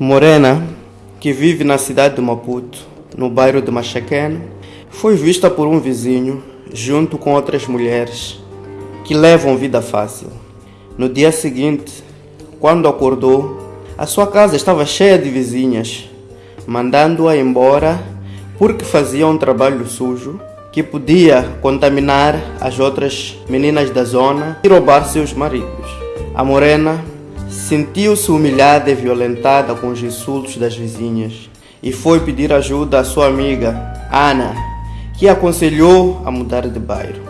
Morena, que vive na cidade de Maputo, no bairro de Machaqueno, foi vista por um vizinho junto com outras mulheres que levam vida fácil. No dia seguinte, quando acordou, a sua casa estava cheia de vizinhas, mandando-a embora porque fazia um trabalho sujo que podia contaminar as outras meninas da zona e roubar seus maridos. A morena sentiu-se humilhada e violentada com os insultos das vizinhas e foi pedir ajuda à sua amiga, Ana, que aconselhou a mudar de bairro.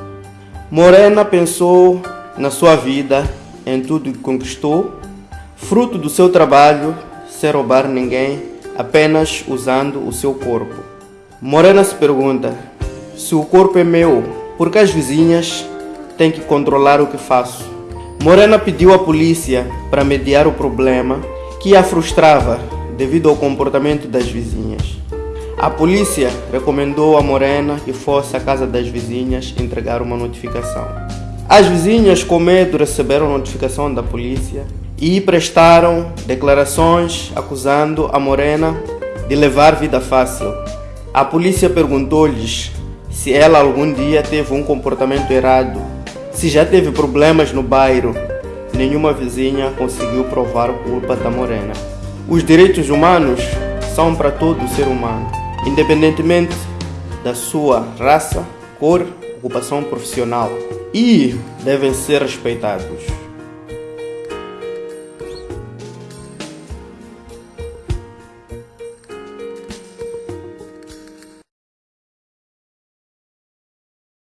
Morena pensou na sua vida, em tudo que conquistou, fruto do seu trabalho, sem roubar ninguém, apenas usando o seu corpo. Morena se pergunta: se o corpo é meu, por que as vizinhas têm que controlar o que faço? Morena pediu à polícia para mediar o problema que a frustrava devido ao comportamento das vizinhas. A polícia recomendou a Morena que fosse à casa das vizinhas entregar uma notificação. As vizinhas, com medo, receberam a notificação da polícia e prestaram declarações acusando a Morena de levar vida fácil. A polícia perguntou-lhes se ela algum dia teve um comportamento errado, se já teve problemas no bairro. Nenhuma vizinha conseguiu provar culpa da Morena. Os direitos humanos são para todo ser humano, independentemente da sua raça, cor, ocupação profissional, e devem ser respeitados.